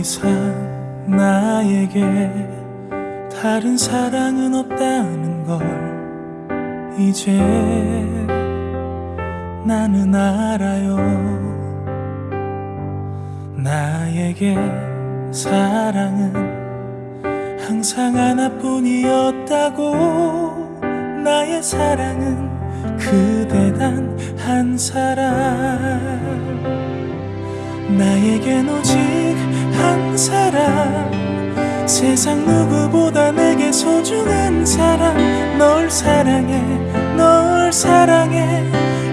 이상 나에게 다른 사랑은 없다는 걸 이제 나는 알아요. 나에게 사랑은 항상 하나뿐이었다고 나의 사랑은 그대 단 한 사람. 나에겐 오직 한 사람. 세상 누구보다 내게 소중한 사람. 널 사랑해 널 사랑해.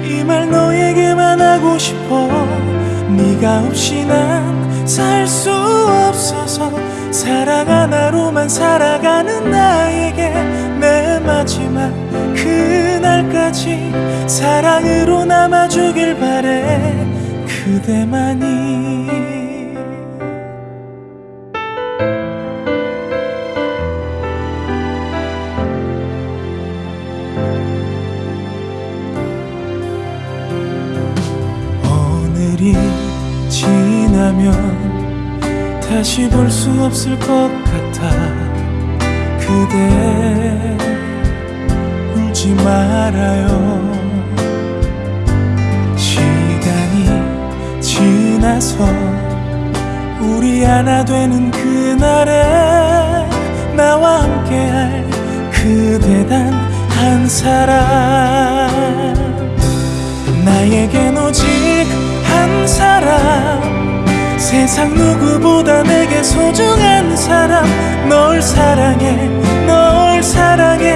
이 말 너에게만 하고 싶어. 네가 없이 난 살 수 없어서 사랑 하나로만 살아가는 나에게 내 마지막 그날까지 사랑으로 남아주길 바래. 그대만이 오늘이 지나면 다시 볼 수 없을 것 같아. 그대 울지 말아요. 시간이 지나서 우리 하나 되는 그날에 나와 함께할 그대 단 한 사람 세상 누구보다 내게 소중한 사람 널 사랑해 널 사랑해.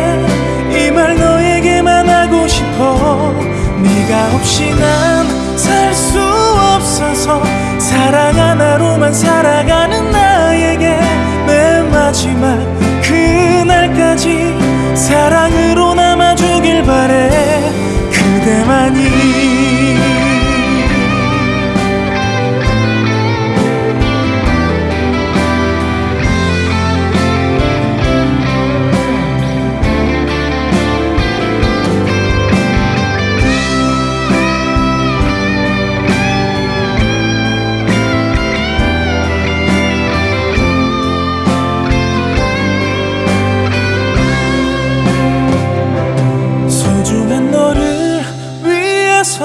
이 말 너에게만 하고 싶어. 네가 없이 난 살 수 없어서 사랑 하나로만 살아가는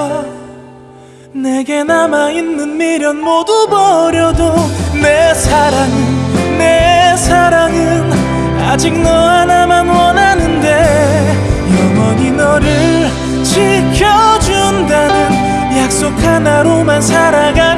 위해서 내게 남아있는 미련 모두 버려도 내 사랑은 내 사랑은 아직 너 하나만 원하는데 영원히 너를 지켜준다는 약속 하나로만 살아가